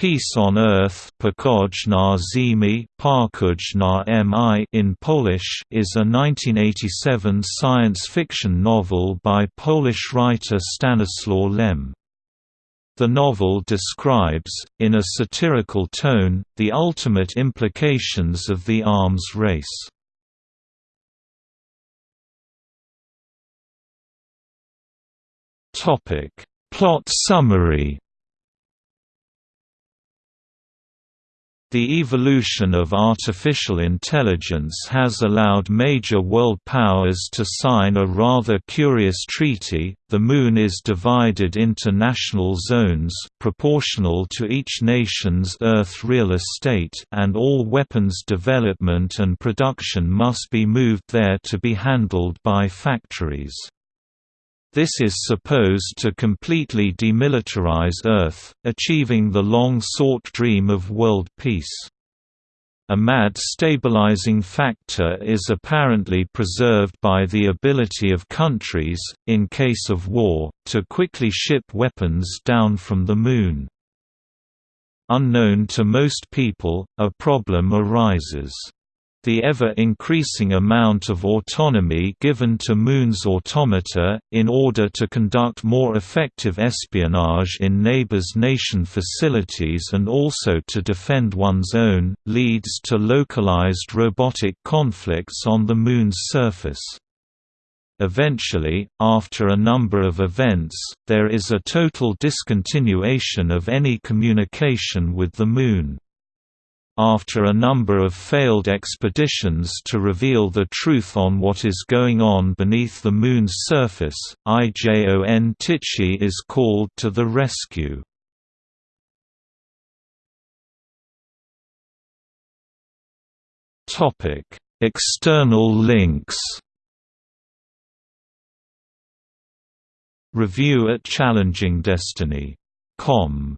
Peace on Earth in Polish is a 1987 science fiction novel by Polish writer Stanislaw Lem. The novel describes, in a satirical tone, the ultimate implications of the arms race. Plot summary The evolution of artificial intelligence has allowed major world powers to sign a rather curious treaty. The Moon is divided into national zones proportional to each nation's Earth real estate, and all weapons development and production must be moved there to be handled by factories. This is supposed to completely demilitarize Earth, achieving the long-sought dream of world peace. A MAD stabilizing factor is apparently preserved by the ability of countries, in case of war, to quickly ship weapons down from the Moon. Unknown to most people, a problem arises. The ever-increasing amount of autonomy given to Moon's automata, in order to conduct more effective espionage in neighbors' nation facilities and also to defend one's own, leads to localized robotic conflicts on the Moon's surface. Eventually, after a number of events, there is a total discontinuation of any communication with the Moon. After a number of failed expeditions to reveal the truth on what is going on beneath the Moon's surface, Ijon Tichy is called to the rescue. External links Review at challengingdestiny.com